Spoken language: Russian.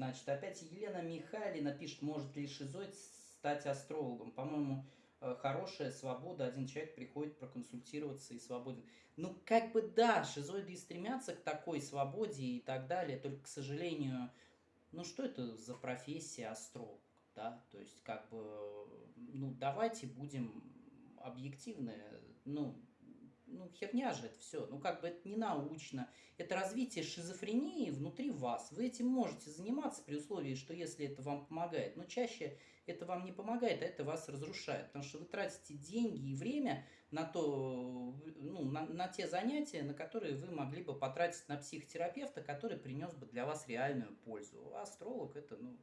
Значит, опять Елена Михайлина пишет, может ли шизоид стать астрологом. По-моему, э, хорошая свобода, один человек приходит проконсультироваться и свободен. Ну, как бы да, шизоиды и стремятся к такой свободе и так далее, только, к сожалению, ну что это за профессия астролог, да, то есть как бы, ну давайте будем объективны, ну ну, херня же это все. Ну, как бы это не научно. Это развитие шизофрении внутри вас. Вы этим можете заниматься при условии, что если это вам помогает. Но чаще это вам не помогает, а это вас разрушает. Потому что вы тратите деньги и время на, то, ну, на, на те занятия, на которые вы могли бы потратить на психотерапевта, который принес бы для вас реальную пользу. А астролог это, ну,